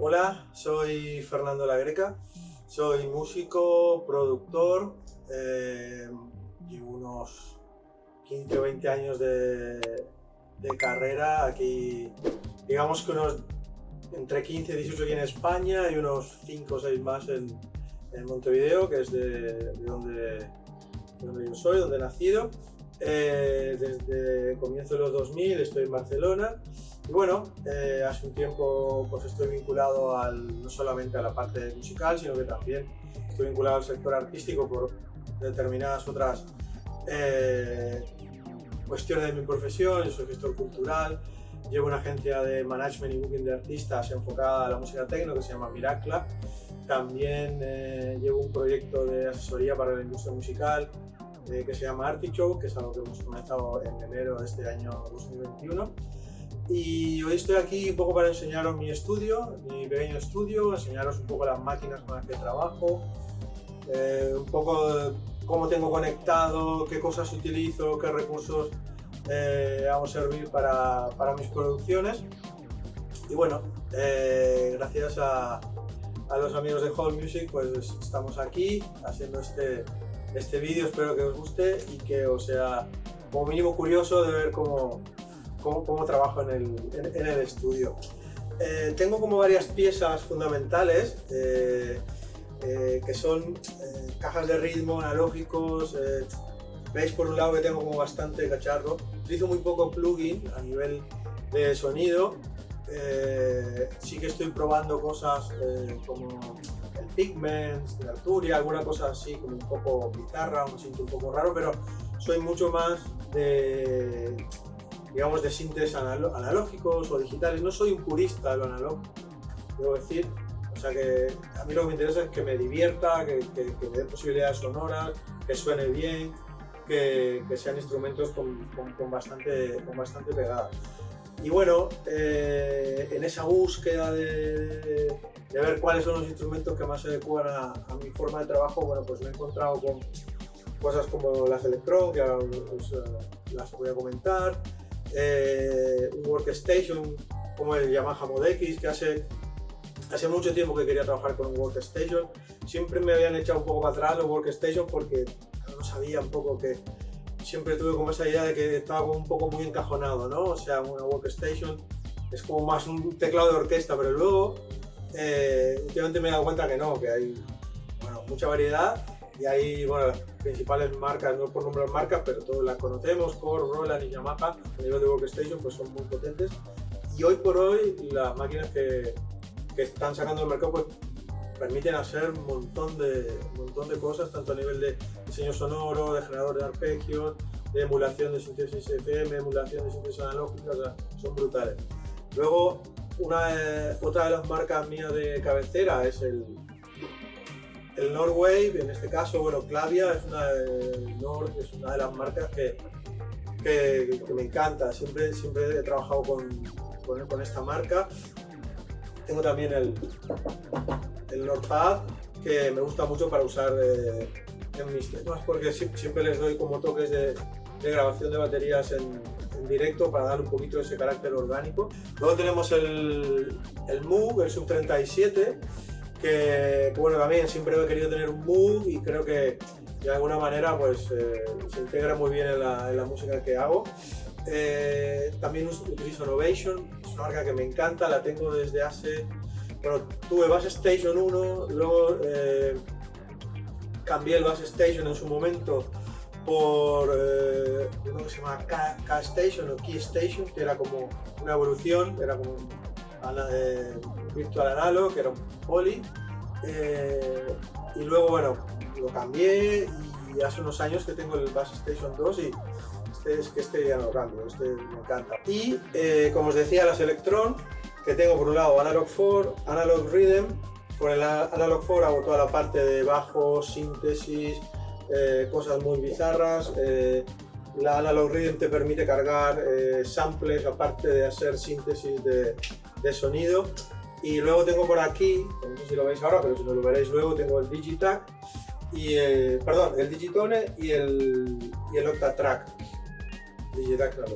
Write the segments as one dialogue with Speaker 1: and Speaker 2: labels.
Speaker 1: Hola, soy Fernando La Greca, soy músico, productor, eh, unos 15 o 20 años de, de, carrera aquí, digamos que entre 15 y 18 aquí en España y unos 5 o 6 más en, en Montevideo, que es de, de, donde, de, donde, yo soy, donde he nacido. Eh, desde comienzo de los 2000 estoy en Barcelona y bueno, eh, hace un tiempo pues estoy vinculado al, no solamente a la parte musical, sino que también estoy vinculado al sector artístico por determinadas otras eh, cuestiones de mi profesión, yo soy gestor cultural, llevo una agencia de management y booking de artistas enfocada a la música techno que se llama Miracla, también eh, llevo un proyecto de asesoría para la industria musical eh, que se llama Artichoke, que es algo que hemos comenzado en enero de este año 2021 y hoy estoy aquí un poco para enseñaros mi estudio, mi pequeño estudio, enseñaros un poco las máquinas con las que trabajo, eh, un poco cómo tengo conectado, qué cosas utilizo, qué recursos eh, hago servir para, para, mis producciones. Y bueno, eh, gracias a, a, los amigos de Hall Music, pues estamos aquí haciendo este, este vídeo, espero que os guste y que os sea como mínimo curioso de ver cómo, cómo, trabajo en el, en, el estudio. Eh, tengo como varias piezas fundamentales eh, eh, que son cajas de ritmo, analógicos. Veis por un lado que tengo como bastante cacharro. Utilizo muy poco plugin a nivel de sonido. Sí que estoy probando cosas como el Pigments, de Arturia, alguna cosa así como un poco bizarra, un siento un poco raro, pero soy mucho más de digamos, de síntesis analógicos o digitales. No soy un purista de lo analógico, debo decir. O sea que a mí lo que me interesa es que me divierta, que, que, que me dé posibilidades sonoras, que suene bien, que, que sean instrumentos con, con, con, bastante, con bastante pegada. Y bueno, eh, en esa búsqueda de, de, ver cuáles son los instrumentos que más se adecuan a, a, mi forma de trabajo, bueno, pues me he encontrado con cosas como las ahora os, os, las voy a comentar, eh, un workstation como el Yamaha Mod X que hace, hace mucho tiempo que quería trabajar con un workstation siempre me habían echado un poco para atrás los workstation porque no sabía un poco que siempre tuve como esa idea de que estaba un poco muy encajonado ¿no? o sea una workstation es como más un teclado de orquesta pero luego eh, últimamente me he dado cuenta que no que hay bueno, mucha variedad y hay, bueno, las principales marcas, no por nombrar marcas, pero todos las conocemos, Core, Roland y Yamaha, a nivel de workstation, pues son muy potentes. Y hoy por hoy, las máquinas que, que están sacando al mercado, pues permiten hacer un montón de, un montón de cosas, tanto a nivel de diseño sonoro, de generador de arpegios, de emulación de síntesis FM, emulación de síntesis analógica, o sea, son brutales. Luego, una, otra de las marcas mías de cabecera es el, el Norway, en este caso, bueno, Clavia es una de, es una de las marcas que, que, que, me encanta. Siempre, siempre he trabajado con, con, con esta marca. Tengo también el, el Nordpad, que me gusta mucho para usar eh, en mis temas, porque siempre les doy como toques de, de grabación de baterías en, en, directo para dar un poquito ese carácter orgánico. Luego tenemos el, el Moog, el Sub 37, que, bueno, también siempre he querido tener un mood y creo que de alguna manera pues eh, se integra muy bien en la, en música que hago. Eh, también utilizo Novation, es una marca que me encanta, la tengo desde hace... Bueno, tuve Bass Station 1, luego eh, cambié el Bass Station en su momento por eh, uno que se llama K, Station o Key Station, que era como una evolución, era como Virtual Analog, que era un poly. Eh, y luego, bueno, lo cambié y hace unos años que tengo el Bass Station 2 y este es que este ya no cambio, este me encanta. Y eh, como os decía, las Electron, que tengo por un lado Analog 4, Analog Rhythm, con el Analog 4 hago toda la parte de bajo, síntesis, eh, cosas muy bizarras. Eh, la Analog Rhythm te permite cargar eh, samples aparte de hacer síntesis de, sonido. Y luego tengo por aquí, no sé si lo veis ahora, pero si no lo veréis luego, tengo el Digitac, y, perdón, el Digitone y el, y el Octatrack. Digitac, lo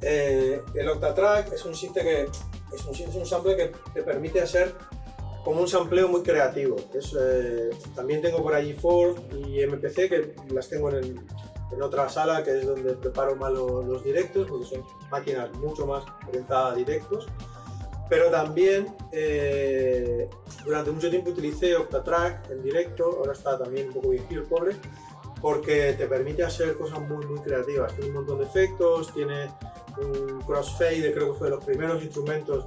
Speaker 1: eh, el Octatrack es un synth que es un, es un sample que te permite hacer como un sampleo muy creativo. Es, eh, también tengo por allí Ford y MPC, que las tengo en, en otra sala, que es donde preparo más los, los, directos, porque son máquinas mucho más orientadas a directos. Pero también eh, durante mucho tiempo utilicé Octatrack en directo, ahora está también un poco viejo el pobre, porque te permite hacer cosas muy, muy creativas. Tiene un montón de efectos, tiene un crossfade, creo que fue de los primeros instrumentos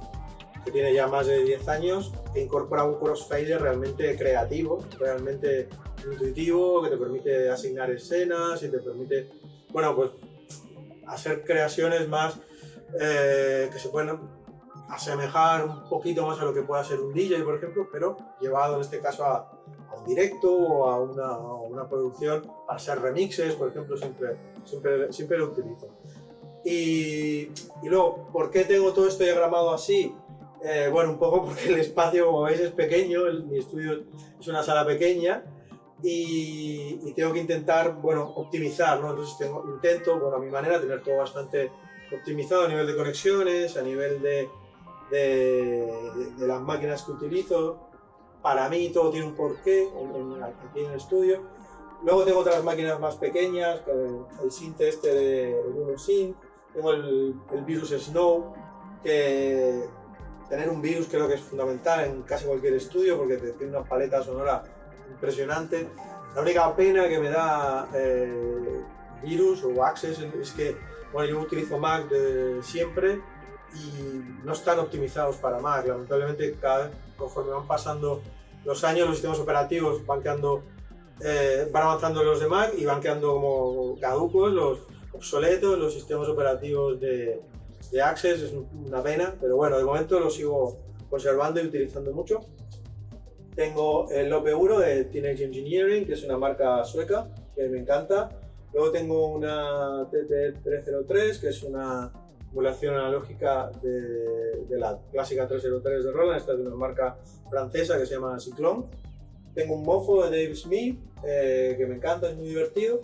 Speaker 1: que tiene ya más de 10 años, que incorpora un crossfader realmente creativo, realmente intuitivo, que te permite asignar escenas y te permite, bueno, pues hacer creaciones más eh, que se pueden asemejar un poquito más a lo que pueda ser un DJ, por ejemplo, pero llevado en este caso a, a un directo o a una, a una, producción para hacer remixes, por ejemplo, siempre, siempre, siempre lo utilizo. Y, y luego, ¿por qué tengo todo esto diagramado así? Eh, bueno, un poco porque el espacio, como veis, es pequeño, el, mi estudio es una sala pequeña y, y, tengo que intentar, bueno, optimizar, ¿no? Entonces tengo, intento, bueno, a mi manera, tener todo bastante optimizado a nivel de conexiones, a nivel de, de, de, de las máquinas que utilizo. Para mí todo tiene un porqué en, en, aquí en el estudio. Luego tengo otras máquinas más pequeñas, el synth este de, Synth, tengo el, el Virus Snow, que tener un virus creo que es fundamental en casi cualquier estudio porque te tiene una paleta sonora impresionante. La única pena que me da eh, virus o Access es que bueno, yo utilizo Mac de siempre y no están optimizados para Mac. Lamentablemente, cada, conforme van pasando los años, los sistemas operativos van quedando, eh, van avanzando los de Mac y van quedando como caducos, los obsoletos, los sistemas operativos de, de Access, es una pena, pero bueno, de momento lo sigo conservando y utilizando mucho. Tengo el OP1 de Teenage Engineering, que es una marca sueca, que me encanta. Luego tengo una TT303, que es una emulación analógica de, de, la clásica 303 de Roland, esta es de una marca francesa que se llama Cyclone. Tengo un mofo de Dave Smith, eh, que me encanta, es muy divertido.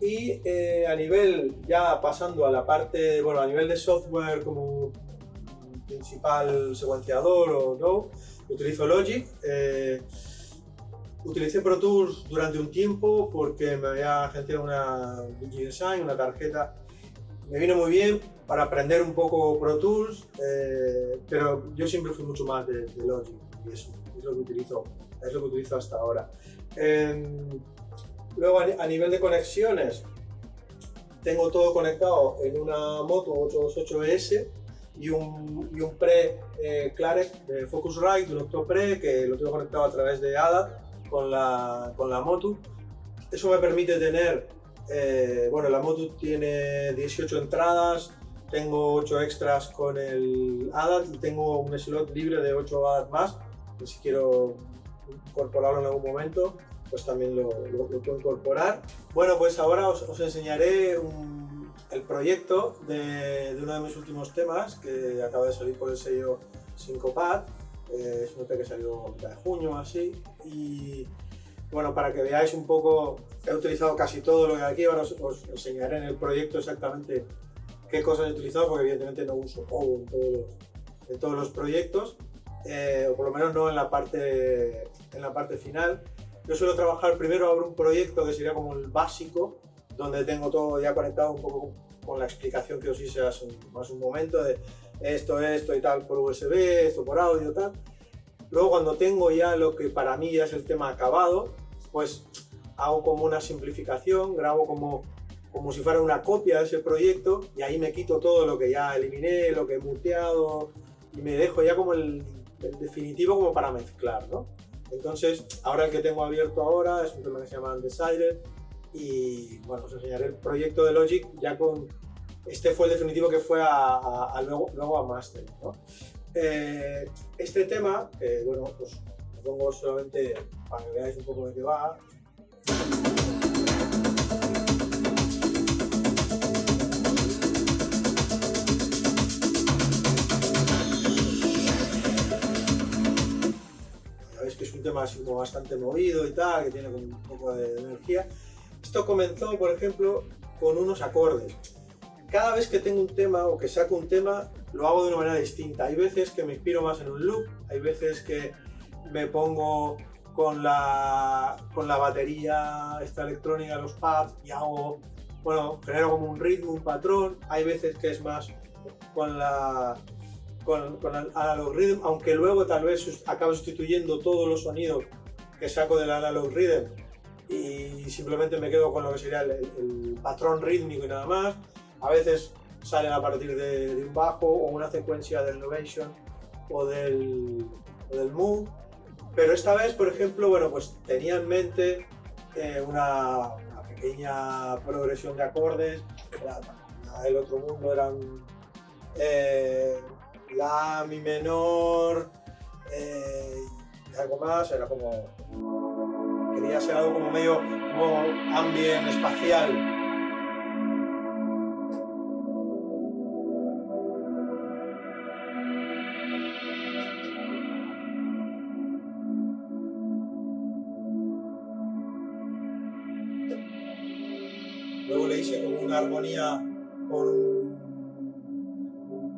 Speaker 1: Y eh, a nivel, ya pasando a la parte, bueno, a nivel de software como principal secuenciador o no, utilizo Logic. Eh, utilicé Pro Tools durante un tiempo porque me había agenciado una DigiDesign, una tarjeta. Me vino muy bien para aprender un poco Pro Tools, eh, pero yo siempre fui mucho más de, Logic y eso es lo que utilizo, es lo que utilizo hasta ahora. Luego a nivel de conexiones, tengo todo conectado en una moto 828S y un, y un pre eh, de Focusrite, un Octopre, que lo tengo conectado a través de ADA con la, con la moto. Eso me permite tener, eh, bueno, la moto tiene 18 entradas, tengo 8 extras con el ADAT y tengo un slot libre de 8 ADAT más, que si quiero incorporarlo en algún momento pues también lo, lo, lo, puedo incorporar. Bueno, pues ahora os, os enseñaré un, el proyecto de, de, uno de mis últimos temas que acaba de salir por el sello Syncopad. Eh, es un EP que salió a mitad de junio, así. Y bueno, para que veáis un poco, he utilizado casi todo lo que aquí. Ahora os, os enseñaré en el proyecto exactamente qué cosas he utilizado, porque evidentemente no uso Pogo en todos los, en todos los proyectos. Eh, o por lo menos no en la parte, en la parte final. Yo suelo trabajar primero, abro un proyecto que sería como el básico, donde tengo todo ya conectado un poco con la explicación que os hice hace un, más un momento de esto, esto y tal por USB, esto por audio, tal. Luego cuando tengo ya lo que para mí ya es el tema acabado, pues hago como una simplificación, grabo como, como si fuera una copia de ese proyecto y ahí me quito todo lo que ya eliminé, lo que he muteado y me dejo ya como el, definitivo como para mezclar, ¿no? Entonces, ahora el que tengo abierto ahora es un tema que se llama Undecided y bueno, os enseñaré el proyecto de Logic ya con... Este fue el definitivo que fue a, a, a luego, a Master. Eh, este tema, bueno, pues pongo solamente para que veáis un poco de qué va. un tema como bastante movido y tal, que tiene un poco de energía. Esto comenzó, por ejemplo, con unos acordes. Cada vez que tengo un tema o que saco un tema, lo hago de una manera distinta. Hay veces que me inspiro más en un loop, hay veces que me pongo con la, con la batería esta electrónica, los pads y hago, bueno, genero como un ritmo, un patrón. Hay veces que es más con la con, con el analog rhythm, aunque luego tal vez acabe sustituyendo todos los sonidos que saco del analog rhythm y simplemente me quedo con lo que sería el, patrón rítmico y nada más. A veces salen a partir de, un bajo o una secuencia del Novation o del, o del Moog. Pero esta vez, por ejemplo, bueno, pues tenía en mente eh, una, pequeña progresión de acordes. el otro mundo eran eh, la, mi menor eh, y algo más. Era como quería ser algo como medio como ambient espacial. Armonía con un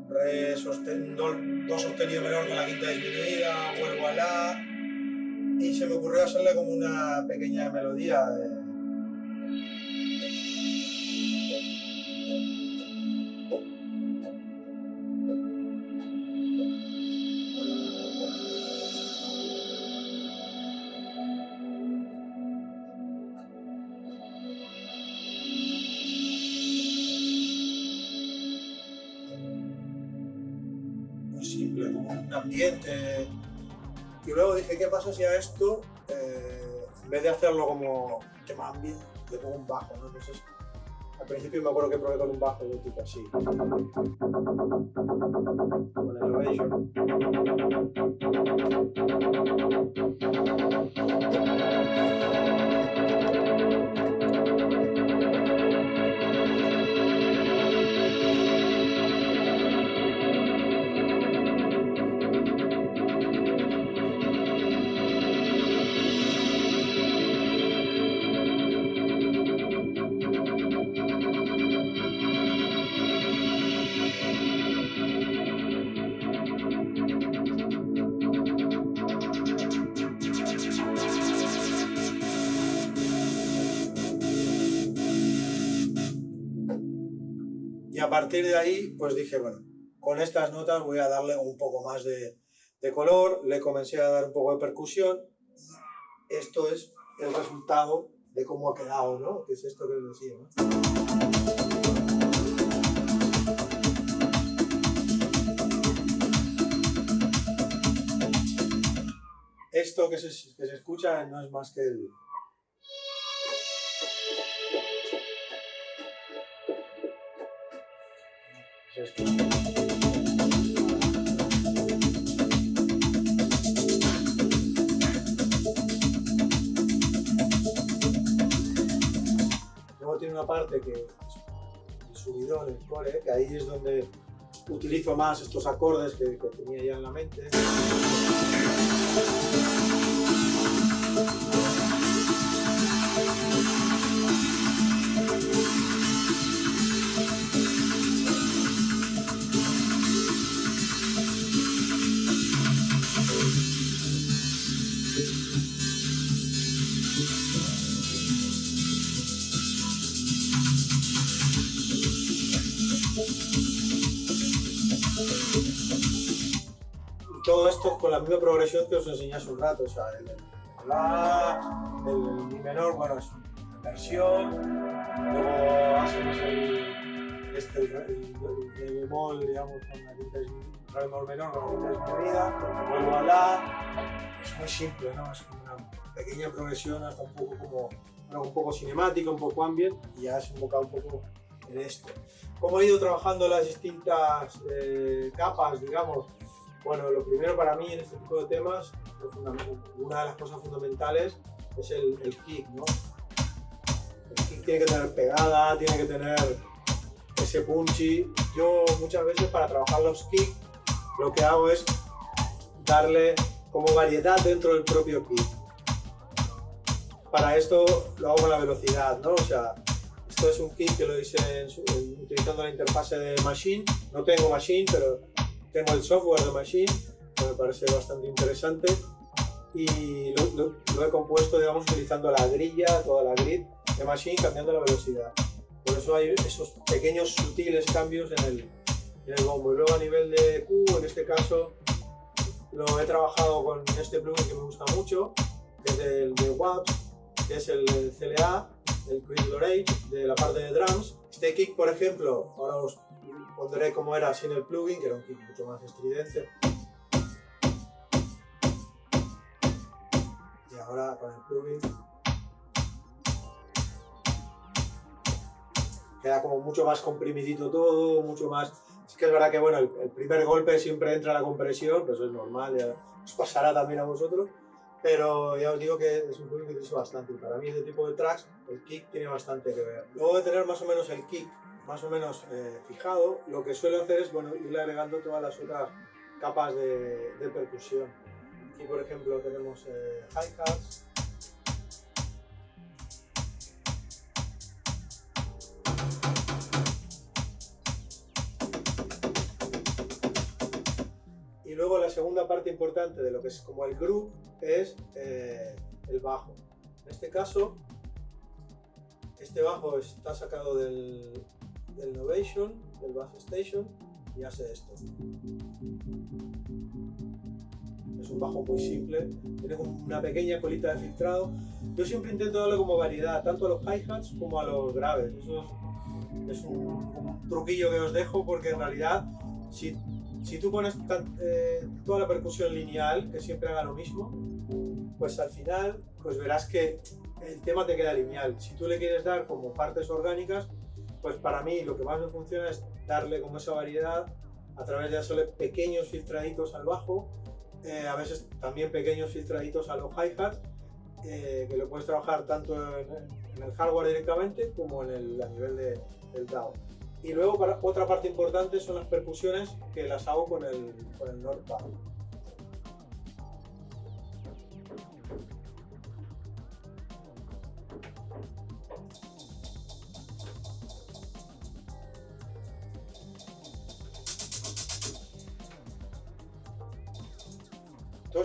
Speaker 1: re sostenido, do sostenido menor con la quinta disminuida, vuelvo a la, y se me ocurrió hacerle como una pequeña melodía. Luego dije, ¿qué pasa si a esto, eh, en vez de hacerlo como tema ambient, le pongo un bajo, ¿no? Entonces, al principio me acuerdo que probé con un bajo de tipo así. Con el Elevation. A partir de ahí, pues dije, bueno, con estas notas voy a darle un poco más de, color, le comencé a dar un poco de percusión. Esto es el resultado de cómo ha quedado, ¿no? Que es esto que les decía, Esto que se, que se escucha no es más que el, Luego tiene una parte que es el subidón, el core, que ahí es donde utilizo más estos acordes que tenía ya en la mente. Con la misma progresión que os enseñé hace un rato, o sea, el, la, el, mi menor, bueno, es inversión, luego hacemos el, este, el, el, bemol, digamos, con la quinta re bemol menor, con la quinta disminuida, luego a la, es muy simple, ¿no? Es una pequeña progresión hasta un poco como, bueno, un poco cinemática, un poco ambient, y ya se enfocado un poco en esto. ¿Cómo he ido trabajando las distintas eh, capas, digamos? Bueno, lo primero para mí en este tipo de temas, una de las cosas fundamentales es el, kick, ¿no? El kick tiene que tener pegada, tiene que tener ese punchy. Yo muchas veces para trabajar los kicks lo que hago es darle como variedad dentro del propio kick. Para esto lo hago con la velocidad, ¿no? O sea, Esto es un kit que lo hice utilizando la interfase de Machine. No tengo Machine, pero tengo el software de Machine, que me parece bastante interesante. Y lo, lo he compuesto, digamos, utilizando la grilla, toda la grid de Machine, cambiando la velocidad. Por eso hay esos pequeños sutiles cambios en el, en el bombo. Y luego a nivel de Q, en este caso, lo he trabajado con este plugin que me gusta mucho, que es el de WAP, que es el CLA, el Quick Lorate, de la parte de drums. Este kick, por ejemplo, ahora os pondré cómo era sin el plugin, que era un kick mucho más estridente. Y ahora con el plugin queda como mucho más comprimidito todo, mucho más... Sí que es verdad que bueno, el, primer golpe siempre entra la compresión, pues eso es normal, ya os pasará también a vosotros, pero ya os digo que es un plugin que utilizo bastante para mí este tipo de tracks el kick tiene bastante que ver. Luego de tener más o menos el kick más o menos eh, fijado, lo que suelo hacer es bueno, irle agregando todas las otras capas de, percusión. Aquí por ejemplo tenemos eh, hi-hats, Y luego la segunda parte importante de lo que es como el groove es eh, el bajo. En este caso, este bajo está sacado del, Novation, del Bass Station, y hace esto. Es un bajo muy simple, tiene una pequeña colita de filtrado. Yo siempre intento darle como variedad, tanto a los hi-hats como a los graves. Eso es, un, un, truquillo que os dejo porque en realidad si si tú pones eh, toda la percusión lineal, que siempre haga lo mismo, pues al final pues verás que el tema te queda lineal. Si tú le quieres dar como partes orgánicas, pues para mí lo que más me funciona es darle como esa variedad a través de hacerle pequeños filtraditos al bajo, eh, a veces también pequeños filtraditos a los hi-hats, eh, que lo puedes trabajar tanto en, el hardware directamente como en el, a nivel de, del DAW. Y luego otra parte importante son las percusiones que las hago con el, con el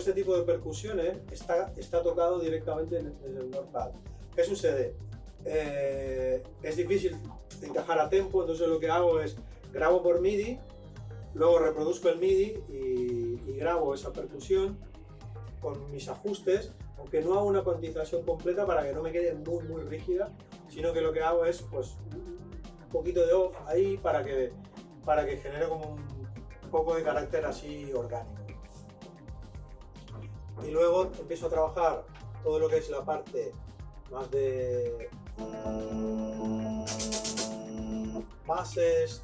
Speaker 1: este tipo de percusiones está, está tocado directamente en, el NordPad. ¿Qué sucede? Eh, es difícil encajar a tempo, entonces lo que hago es grabo por MIDI, luego reproduzco el MIDI y, grabo esa percusión con mis ajustes, aunque no hago una cuantización completa para que no me quede muy muy rígida, sino que lo que hago es pues un poquito de off ahí para que, para que genere como un poco de carácter así orgánico. Y luego empiezo a trabajar todo lo que es la parte más de bases,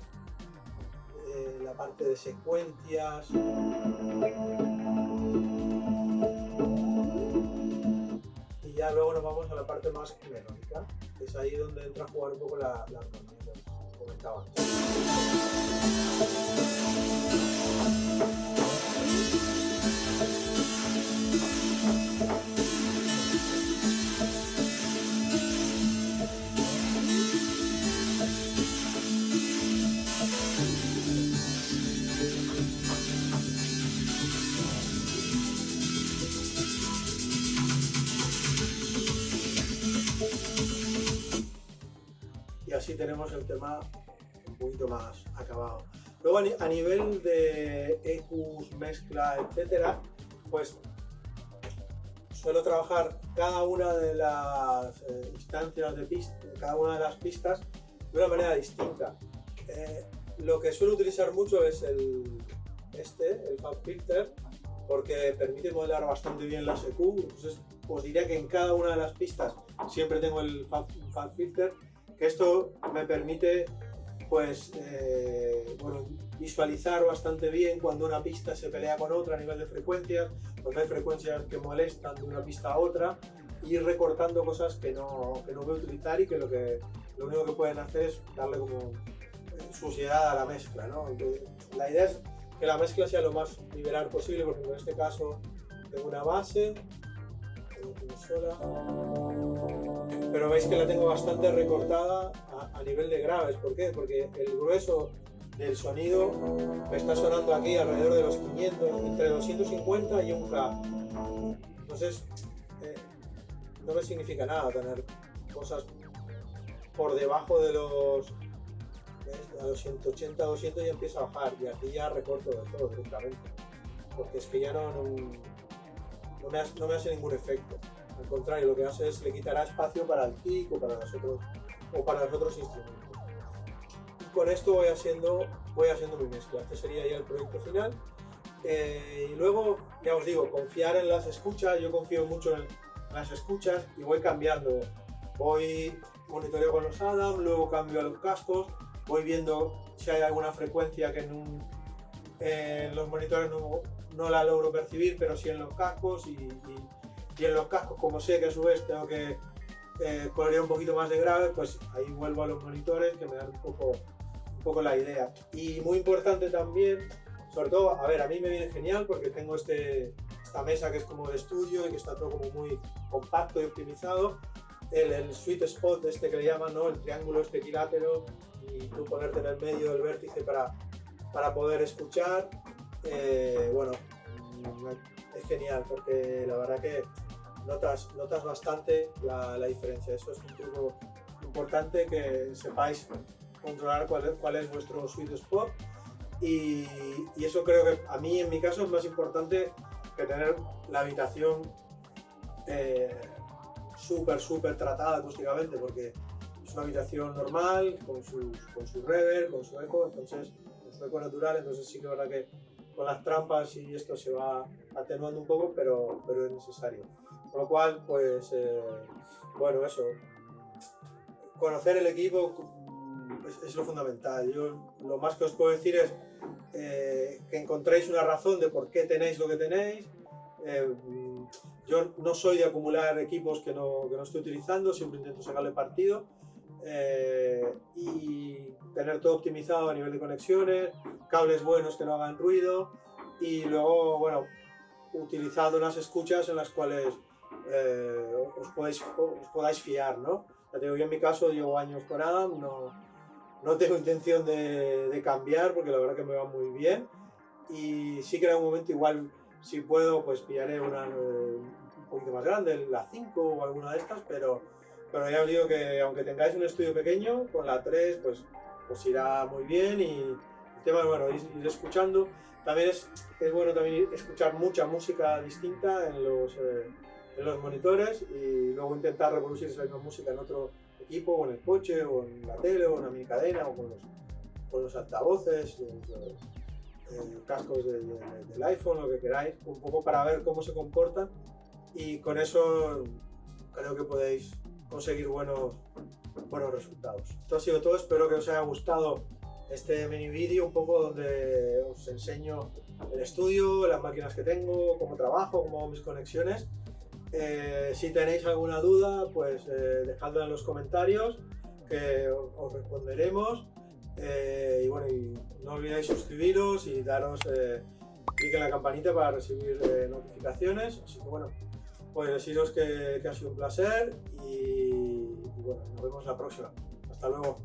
Speaker 1: eh, la parte de secuencias. Y ya luego nos vamos a la parte más melódica, que es ahí donde entra a jugar un poco la, armonía, como comentaba antes. Tenemos el tema un poquito más acabado. Luego a nivel de EQs, mezcla, etcétera, pues suelo trabajar cada una de las eh, instancias de pista, cada una de las pistas de una manera distinta. Eh, lo que suelo utilizar mucho es el este, el Fab Filter, porque permite modelar bastante bien las EQ. Entonces os diría que en cada una de las pistas siempre tengo el Fab Filter que esto me permite pues eh, visualizar bastante bien cuando una pista se pelea con otra a nivel de frecuencias, cuando hay frecuencias que molestan de una pista a otra, ir recortando cosas que no, que no voy a utilizar y que lo, que lo único que pueden hacer es darle como suciedad a la mezcla. ¿no? la idea es que la mezcla sea lo más liberal posible, porque en este caso tengo una base, tengo una sola, pero veis que la tengo bastante recortada a nivel de graves. ¿Por qué? Porque el grueso del sonido me está sonando aquí alrededor de los 500, entre 250 y un K. Entonces, eh, no me significa nada tener cosas por debajo de los a los 180, 200 ya empieza a bajar y aquí ya recorto de todo directamente porque es que ya no, no, me, hace, no me hace ningún efecto al contrario, lo que hace es le quitará espacio para el kick o para los otros, o para los otros instrumentos. Y con esto voy haciendo, voy haciendo mi mezcla. Este sería ya el proyecto final. Eh, y luego, ya os digo, confiar en las escuchas, yo confío mucho en las escuchas y voy cambiando. Voy monitoreo con los Adam, luego cambio a los cascos, voy viendo si hay alguna frecuencia que en, los monitores no, la logro percibir, pero sí en los cascos y, en los cascos, como sé que a su vez tengo que eh, un poquito más de grave, pues ahí vuelvo a los monitores que me dan un poco, un poco la idea. Y muy importante también, sobre todo, a ver, a mí me viene genial porque tengo este, esta mesa que es como de estudio y que está todo como muy compacto y optimizado, el, sweet spot este que le llaman, ¿no? el triángulo este equilátero y tú ponerte en el medio del vértice para, para poder escuchar. Eh, bueno, es genial porque la verdad que notas, notas bastante la, la, diferencia. Eso es un truco importante que sepáis controlar cuál es, cuál es vuestro sweet spot y, y, eso creo que a mí en mi caso es más importante que tener la habitación eh, súper, súper tratada acústicamente porque es una habitación normal, con, con su reverb, con su eco, entonces, con su eco natural, entonces sí que es verdad que con las trampas y esto se va atenuando un poco, pero, pero es necesario. Con lo cual, pues, eh, bueno, eso, conocer el equipo es, lo fundamental. Yo lo más que os puedo decir es eh, que encontréis una razón de por qué tenéis lo que tenéis, eh, yo no soy de acumular equipos que no, que no estoy utilizando, siempre intento sacarle partido eh, y tener todo optimizado a nivel de conexiones, cables buenos que no hagan ruido y luego, bueno, utilizado unas escuchas en las cuales eh, os, podéis, os podáis fiar, ¿no? Ya digo, yo en mi caso llevo años con Adam, no, no tengo intención de, de cambiar porque la verdad que me va muy bien y sí que en algún momento igual si puedo, pues pillaré una eh, un poquito más grande, la 5 o alguna de estas, pero, pero ya os digo que aunque tengáis un estudio pequeño, con la 3 pues, pues irá muy bien y el tema es bueno, ir, escuchando. También es, es, bueno también escuchar mucha música distinta en los, eh, en los monitores y luego intentar reproducir esa misma música en otro equipo, o en el coche, o en la tele, o en la mini cadena, o con los, con los altavoces cascos del iPhone, lo que queráis, un poco para ver cómo se comporta y con eso creo que podéis conseguir buenos, buenos resultados. Esto ha sido todo, espero que os haya gustado este mini vídeo un poco donde os enseño el estudio, las máquinas que tengo, cómo trabajo, cómo hago mis conexiones. Eh, si tenéis alguna duda, pues eh, dejadla en los comentarios que os responderemos. Eh, y bueno, no olvidéis suscribiros y daros clic en la campanita para recibir notificaciones. Así que bueno, pues deciros que, que, ha sido un placer y, y bueno, nos vemos la próxima. Hasta luego.